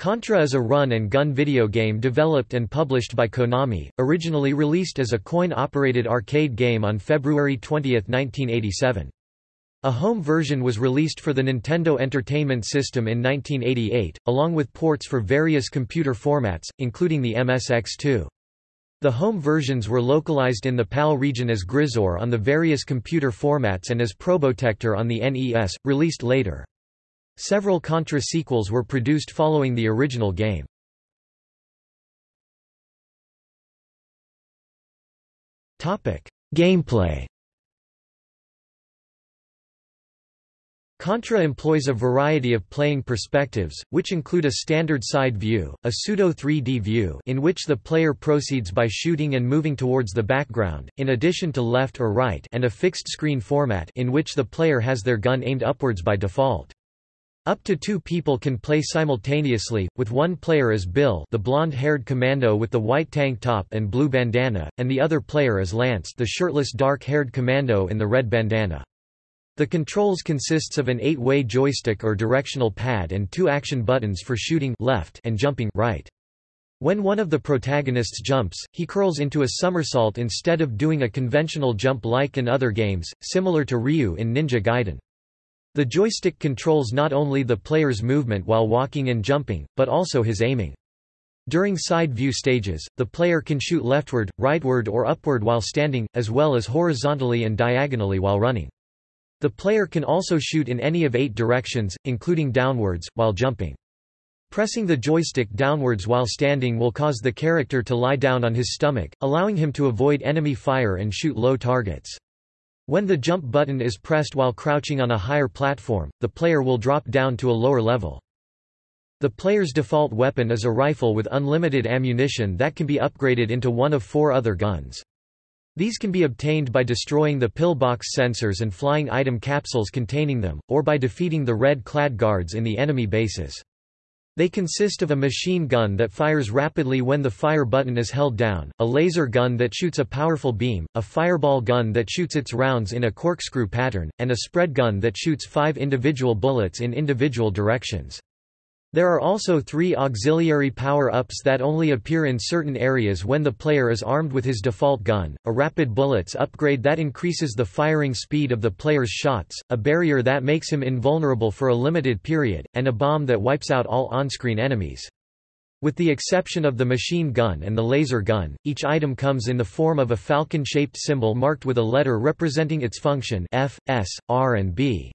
Contra is a run-and-gun video game developed and published by Konami, originally released as a coin-operated arcade game on February 20, 1987. A home version was released for the Nintendo Entertainment System in 1988, along with ports for various computer formats, including the MSX2. The home versions were localized in the PAL region as Gryzor on the various computer formats and as Probotector on the NES, released later. Several Contra sequels were produced following the original game. Gameplay Contra employs a variety of playing perspectives, which include a standard side view, a pseudo-3D view in which the player proceeds by shooting and moving towards the background, in addition to left or right and a fixed screen format in which the player has their gun aimed upwards by default. Up to two people can play simultaneously, with one player as Bill the blonde-haired commando with the white tank top and blue bandana, and the other player as Lance the shirtless dark-haired commando in the red bandana. The controls consists of an eight-way joystick or directional pad and two action buttons for shooting left and jumping right. When one of the protagonists jumps, he curls into a somersault instead of doing a conventional jump like in other games, similar to Ryu in Ninja Gaiden. The joystick controls not only the player's movement while walking and jumping, but also his aiming. During side view stages, the player can shoot leftward, rightward or upward while standing, as well as horizontally and diagonally while running. The player can also shoot in any of eight directions, including downwards, while jumping. Pressing the joystick downwards while standing will cause the character to lie down on his stomach, allowing him to avoid enemy fire and shoot low targets. When the jump button is pressed while crouching on a higher platform, the player will drop down to a lower level. The player's default weapon is a rifle with unlimited ammunition that can be upgraded into one of four other guns. These can be obtained by destroying the pillbox sensors and flying item capsules containing them, or by defeating the red-clad guards in the enemy bases. They consist of a machine gun that fires rapidly when the fire button is held down, a laser gun that shoots a powerful beam, a fireball gun that shoots its rounds in a corkscrew pattern, and a spread gun that shoots five individual bullets in individual directions. There are also three auxiliary power-ups that only appear in certain areas when the player is armed with his default gun, a rapid bullets upgrade that increases the firing speed of the player's shots, a barrier that makes him invulnerable for a limited period, and a bomb that wipes out all on-screen enemies. With the exception of the machine gun and the laser gun, each item comes in the form of a falcon-shaped symbol marked with a letter representing its function F, S, R and B.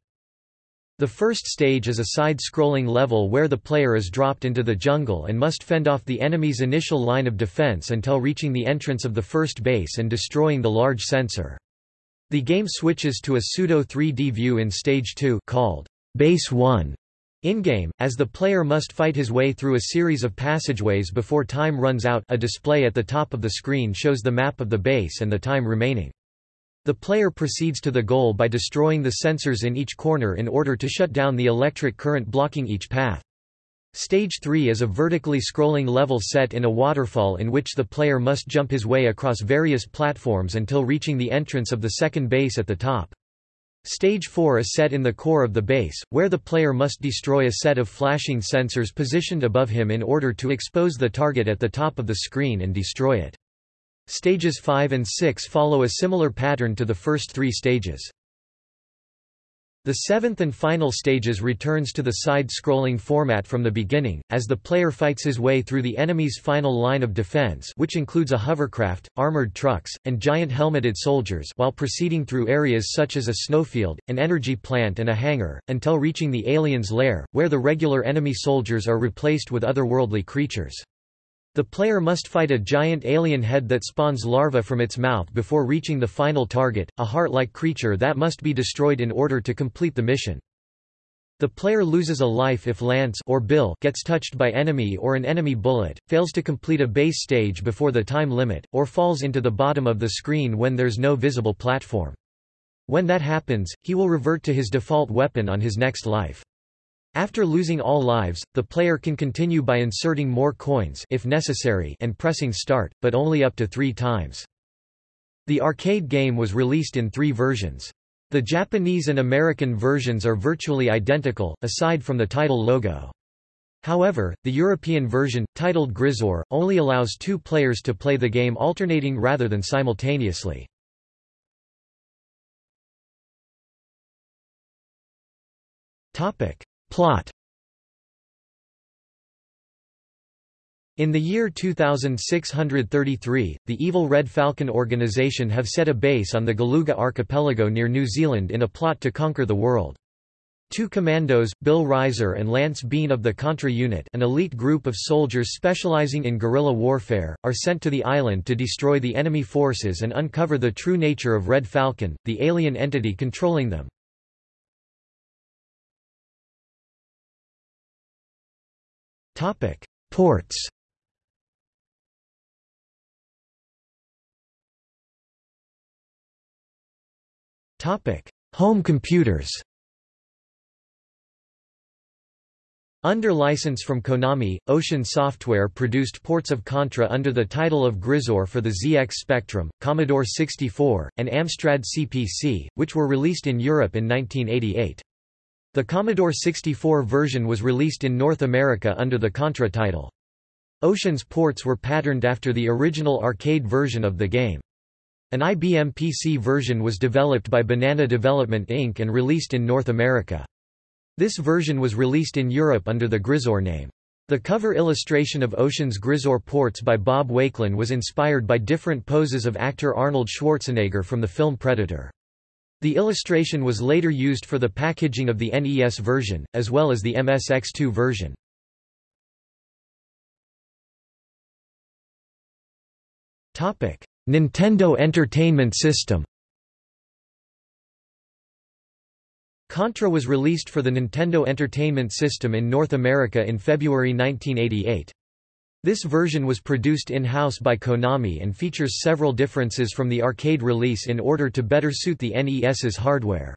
The first stage is a side-scrolling level where the player is dropped into the jungle and must fend off the enemy's initial line of defense until reaching the entrance of the first base and destroying the large sensor. The game switches to a pseudo-3D view in Stage 2 called Base 1 in-game, as the player must fight his way through a series of passageways before time runs out a display at the top of the screen shows the map of the base and the time remaining. The player proceeds to the goal by destroying the sensors in each corner in order to shut down the electric current blocking each path. Stage 3 is a vertically scrolling level set in a waterfall in which the player must jump his way across various platforms until reaching the entrance of the second base at the top. Stage 4 is set in the core of the base, where the player must destroy a set of flashing sensors positioned above him in order to expose the target at the top of the screen and destroy it. Stages 5 and 6 follow a similar pattern to the first three stages. The seventh and final stages returns to the side-scrolling format from the beginning, as the player fights his way through the enemy's final line of defense which includes a hovercraft, armored trucks, and giant helmeted soldiers while proceeding through areas such as a snowfield, an energy plant and a hangar, until reaching the alien's lair, where the regular enemy soldiers are replaced with otherworldly creatures. The player must fight a giant alien head that spawns larvae from its mouth before reaching the final target, a heart-like creature that must be destroyed in order to complete the mission. The player loses a life if Lance or Bill gets touched by enemy or an enemy bullet, fails to complete a base stage before the time limit, or falls into the bottom of the screen when there's no visible platform. When that happens, he will revert to his default weapon on his next life. After losing all lives, the player can continue by inserting more coins if necessary and pressing start, but only up to three times. The arcade game was released in three versions. The Japanese and American versions are virtually identical, aside from the title logo. However, the European version, titled Gryzor, only allows two players to play the game alternating rather than simultaneously. Plot In the year 2633, the evil Red Falcon organization have set a base on the Galuga archipelago near New Zealand in a plot to conquer the world. Two commandos, Bill Rizer and Lance Bean of the Contra Unit an elite group of soldiers specializing in guerrilla warfare, are sent to the island to destroy the enemy forces and uncover the true nature of Red Falcon, the alien entity controlling them. Ports. Topic: Home computers. Under license from Konami, Ocean Software produced ports of Contra under the title of Gryzor for the ZX Spectrum, Commodore 64, and Amstrad CPC, which were released in Europe in 1988. The Commodore 64 version was released in North America under the Contra title. Ocean's ports were patterned after the original arcade version of the game. An IBM PC version was developed by Banana Development Inc. and released in North America. This version was released in Europe under the Gryzor name. The cover illustration of Ocean's Gryzor ports by Bob Wakelin was inspired by different poses of actor Arnold Schwarzenegger from the film Predator. The illustration was later used for the packaging of the NES version, as well as the MSX2 version. Nintendo Entertainment System Contra was released for the Nintendo Entertainment System in North America in February 1988. This version was produced in-house by Konami and features several differences from the arcade release in order to better suit the NES's hardware.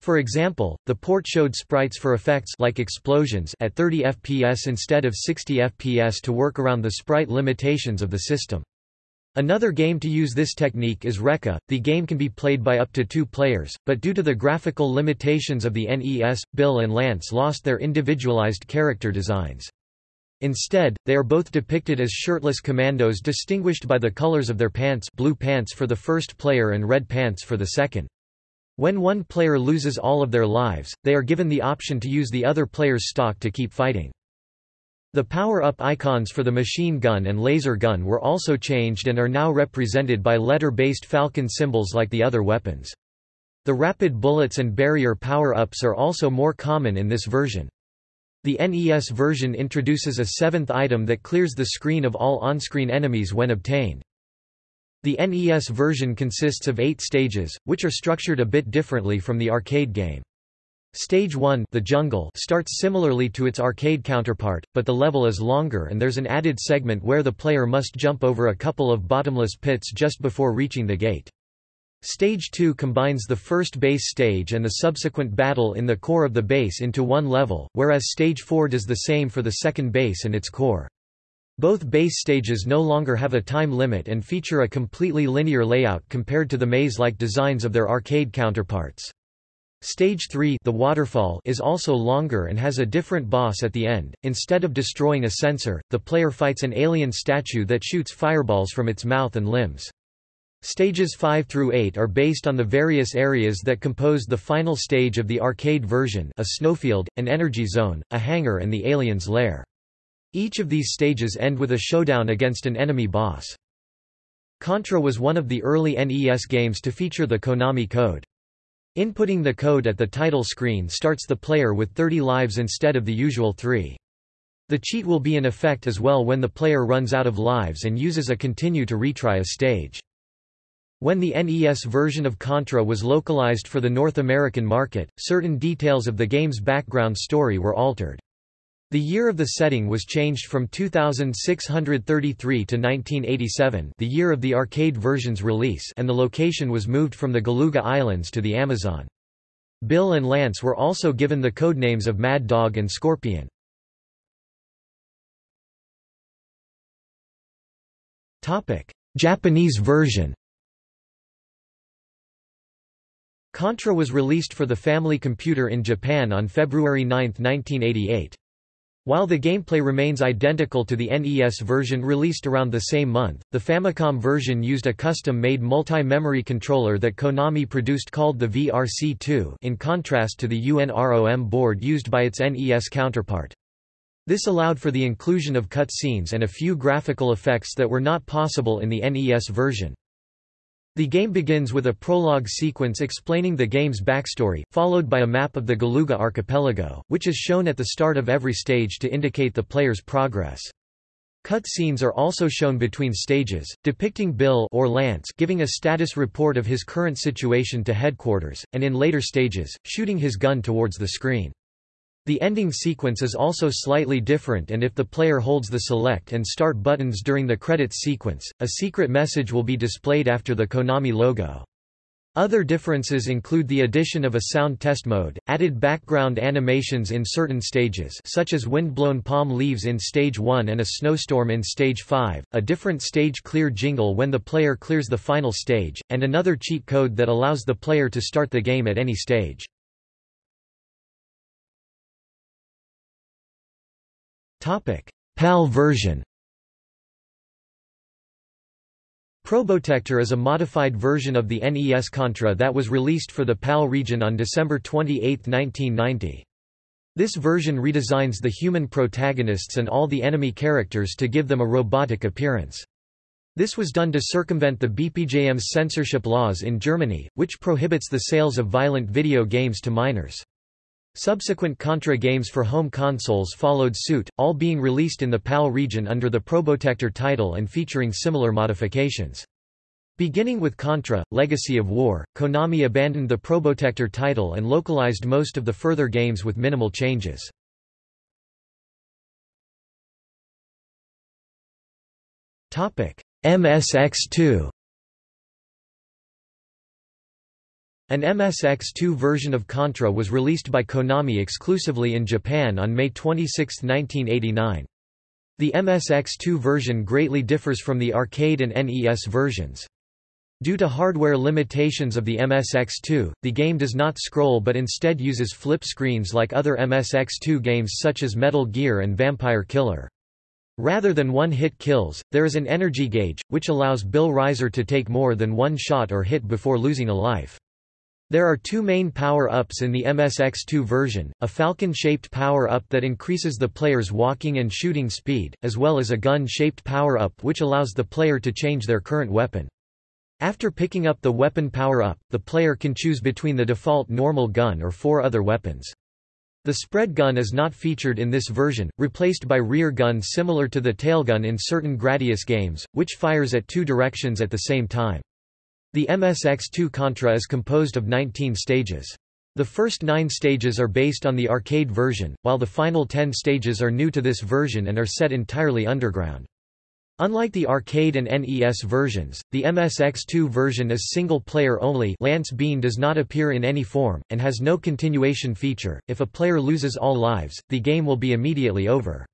For example, the port showed sprites for effects like explosions at 30 FPS instead of 60 FPS to work around the sprite limitations of the system. Another game to use this technique is Recca. The game can be played by up to two players, but due to the graphical limitations of the NES, Bill and Lance lost their individualized character designs. Instead, they are both depicted as shirtless commandos distinguished by the colors of their pants blue pants for the first player and red pants for the second. When one player loses all of their lives, they are given the option to use the other player's stock to keep fighting. The power-up icons for the machine gun and laser gun were also changed and are now represented by letter-based falcon symbols like the other weapons. The rapid bullets and barrier power-ups are also more common in this version. The NES version introduces a seventh item that clears the screen of all on-screen enemies when obtained. The NES version consists of eight stages, which are structured a bit differently from the arcade game. Stage 1 the jungle starts similarly to its arcade counterpart, but the level is longer and there's an added segment where the player must jump over a couple of bottomless pits just before reaching the gate. Stage 2 combines the first base stage and the subsequent battle in the core of the base into one level, whereas Stage 4 does the same for the second base and its core. Both base stages no longer have a time limit and feature a completely linear layout compared to the maze-like designs of their arcade counterparts. Stage 3 the waterfall is also longer and has a different boss at the end. Instead of destroying a sensor, the player fights an alien statue that shoots fireballs from its mouth and limbs. Stages 5 through 8 are based on the various areas that compose the final stage of the arcade version a snowfield, an energy zone, a hangar and the alien's lair. Each of these stages end with a showdown against an enemy boss. Contra was one of the early NES games to feature the Konami code. Inputting the code at the title screen starts the player with 30 lives instead of the usual 3. The cheat will be in effect as well when the player runs out of lives and uses a continue to retry a stage. When the NES version of Contra was localized for the North American market, certain details of the game's background story were altered. The year of the setting was changed from 2633 to 1987 the year of the arcade version's release and the location was moved from the Galuga Islands to the Amazon. Bill and Lance were also given the codenames of Mad Dog and Scorpion. Japanese version Contra was released for the Family Computer in Japan on February 9, 1988. While the gameplay remains identical to the NES version released around the same month, the Famicom version used a custom-made multi-memory controller that Konami produced called the VRC-2 in contrast to the UNROM board used by its NES counterpart. This allowed for the inclusion of cutscenes and a few graphical effects that were not possible in the NES version. The game begins with a prologue sequence explaining the game's backstory, followed by a map of the Galuga archipelago, which is shown at the start of every stage to indicate the player's progress. Cut scenes are also shown between stages, depicting Bill or Lance giving a status report of his current situation to headquarters, and in later stages, shooting his gun towards the screen. The ending sequence is also slightly different and if the player holds the select and start buttons during the credits sequence, a secret message will be displayed after the Konami logo. Other differences include the addition of a sound test mode, added background animations in certain stages such as wind-blown palm leaves in Stage 1 and a snowstorm in Stage 5, a different stage clear jingle when the player clears the final stage, and another cheat code that allows the player to start the game at any stage. PAL version Probotector is a modified version of the NES Contra that was released for the PAL region on December 28, 1990. This version redesigns the human protagonists and all the enemy characters to give them a robotic appearance. This was done to circumvent the BPJM's censorship laws in Germany, which prohibits the sales of violent video games to minors. Subsequent Contra games for home consoles followed suit, all being released in the PAL region under the Probotector title and featuring similar modifications. Beginning with Contra, Legacy of War, Konami abandoned the Probotector title and localized most of the further games with minimal changes. MSX2 An MSX2 version of Contra was released by Konami exclusively in Japan on May 26, 1989. The MSX2 version greatly differs from the arcade and NES versions. Due to hardware limitations of the MSX2, the game does not scroll but instead uses flip screens like other MSX2 games such as Metal Gear and Vampire Killer. Rather than one-hit kills, there is an energy gauge, which allows Bill Rizer to take more than one shot or hit before losing a life. There are two main power-ups in the MSX2 version, a falcon-shaped power-up that increases the player's walking and shooting speed, as well as a gun-shaped power-up which allows the player to change their current weapon. After picking up the weapon power-up, the player can choose between the default normal gun or four other weapons. The spread gun is not featured in this version, replaced by rear gun similar to the tailgun in certain Gradius games, which fires at two directions at the same time. The MSX2 Contra is composed of 19 stages. The first nine stages are based on the arcade version, while the final ten stages are new to this version and are set entirely underground. Unlike the arcade and NES versions, the MSX2 version is single-player only Lance Bean does not appear in any form, and has no continuation feature. If a player loses all lives, the game will be immediately over.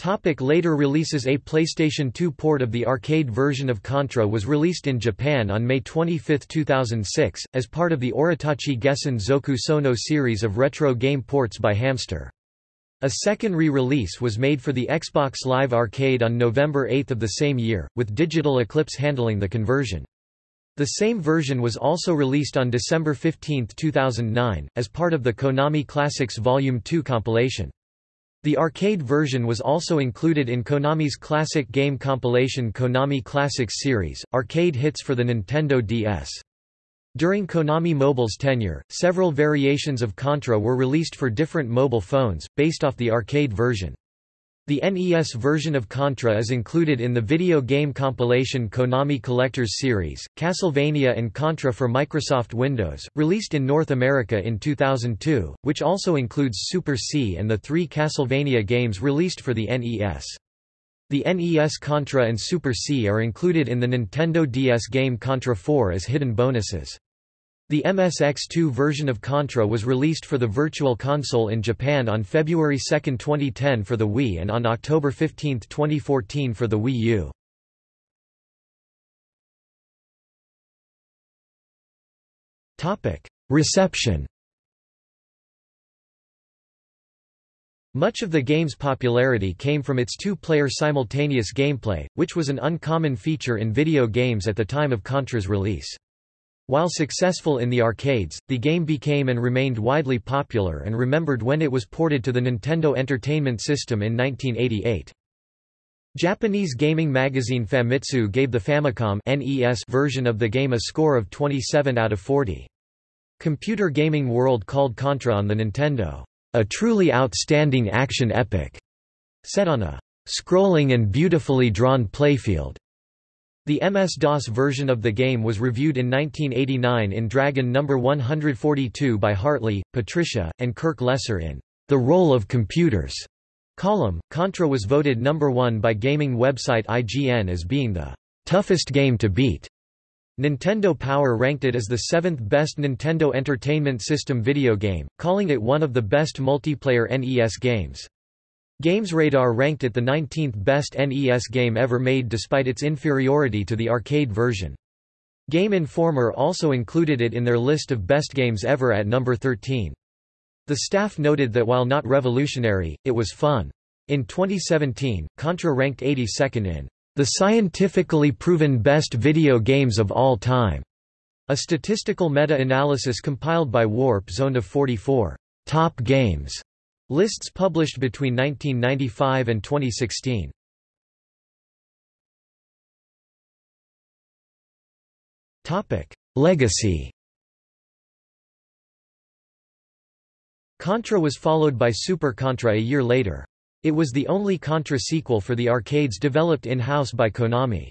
Topic later releases A PlayStation 2 port of the arcade version of Contra was released in Japan on May 25, 2006, as part of the Oritachi Gessen Zoku Sono series of retro game ports by Hamster. A second re-release was made for the Xbox Live Arcade on November 8 of the same year, with Digital Eclipse handling the conversion. The same version was also released on December 15, 2009, as part of the Konami Classics Volume 2 compilation. The arcade version was also included in Konami's classic game compilation Konami Classics series, arcade hits for the Nintendo DS. During Konami Mobile's tenure, several variations of Contra were released for different mobile phones, based off the arcade version. The NES version of Contra is included in the video game compilation Konami Collectors Series, Castlevania and Contra for Microsoft Windows, released in North America in 2002, which also includes Super C and the three Castlevania games released for the NES. The NES Contra and Super C are included in the Nintendo DS game Contra 4 as hidden bonuses. The MSX2 version of Contra was released for the Virtual Console in Japan on February 2, 2010 for the Wii and on October 15, 2014 for the Wii U. Reception Much of the game's popularity came from its two-player simultaneous gameplay, which was an uncommon feature in video games at the time of Contra's release. While successful in the arcades, the game became and remained widely popular and remembered when it was ported to the Nintendo Entertainment System in 1988. Japanese gaming magazine Famitsu gave the Famicom NES version of the game a score of 27 out of 40. Computer Gaming World called Contra on the Nintendo, "...a truly outstanding action epic," set on a "...scrolling and beautifully drawn playfield." The MS-DOS version of the game was reviewed in 1989 in Dragon No. 142 by Hartley, Patricia, and Kirk Lesser in The Role of Computers column. Contra was voted number 1 by gaming website IGN as being the toughest game to beat. Nintendo Power ranked it as the seventh best Nintendo Entertainment System video game, calling it one of the best multiplayer NES games. GamesRadar ranked it the 19th best NES game ever made despite its inferiority to the arcade version. Game Informer also included it in their list of best games ever at number 13. The staff noted that while not revolutionary, it was fun. In 2017, Contra ranked 82nd in the scientifically proven best video games of all time, a statistical meta-analysis compiled by Warp Zone of 44 top games Lists published between 1995 and 2016. Topic: Legacy. Contra was followed by Super Contra a year later. It was the only Contra sequel for the arcades developed in-house by Konami.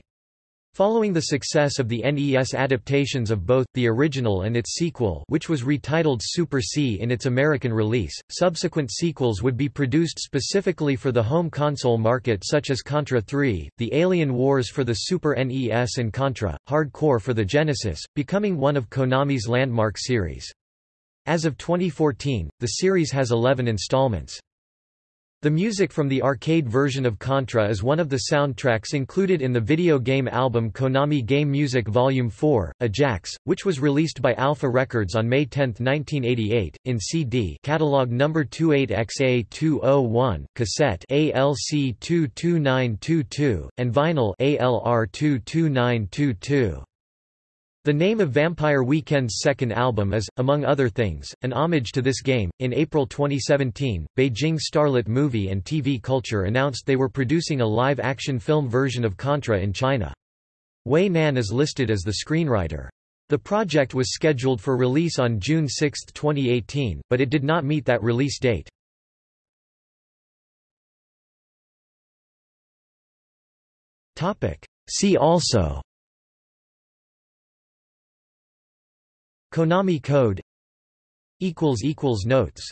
Following the success of the NES adaptations of both, the original and its sequel which was retitled Super C in its American release, subsequent sequels would be produced specifically for the home console market such as Contra 3, The Alien Wars for the Super NES and Contra, Hard Corps for the Genesis, becoming one of Konami's landmark series. As of 2014, the series has 11 installments. The music from the arcade version of Contra is one of the soundtracks included in the video game album Konami Game Music Volume 4, Ajax, which was released by Alpha Records on May 10, 1988, in CD catalog number 28XA201, cassette ALC22922, and vinyl ALR22922. The name of Vampire Weekend's second album is, among other things, an homage to this game. In April 2017, Beijing Starlit Movie and TV Culture announced they were producing a live action film version of Contra in China. Wei Nan is listed as the screenwriter. The project was scheduled for release on June 6, 2018, but it did not meet that release date. See also Konami Code Notes